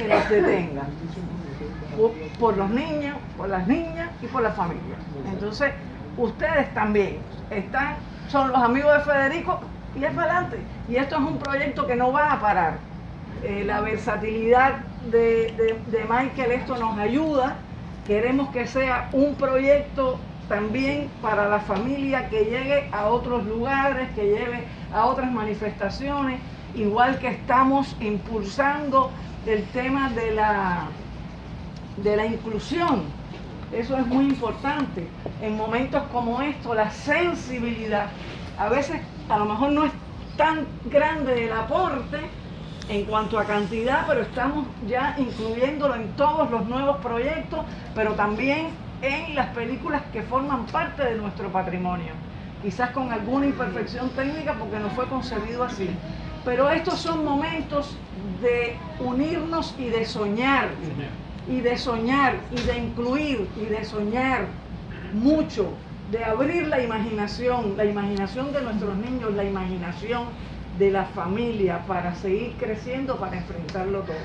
que los detenga. Por, por los niños, por las niñas y por la familia. Entonces, ustedes también están, son los amigos de Federico y es para adelante. Y esto es un proyecto que no va a parar. Eh, la versatilidad de, de, de Michael, esto nos ayuda. Queremos que sea un proyecto también para la familia que llegue a otros lugares, que lleve a otras manifestaciones, igual que estamos impulsando el tema de la, de la inclusión. Eso es muy importante. En momentos como estos, la sensibilidad, a veces a lo mejor no es tan grande el aporte en cuanto a cantidad, pero estamos ya incluyéndolo en todos los nuevos proyectos, pero también en las películas que forman parte de nuestro patrimonio. Quizás con alguna imperfección técnica porque no fue concebido así. Pero estos son momentos de unirnos y de soñar, y de soñar, y de incluir, y de soñar mucho, de abrir la imaginación, la imaginación de nuestros niños, la imaginación de la familia para seguir creciendo, para enfrentarlo todo.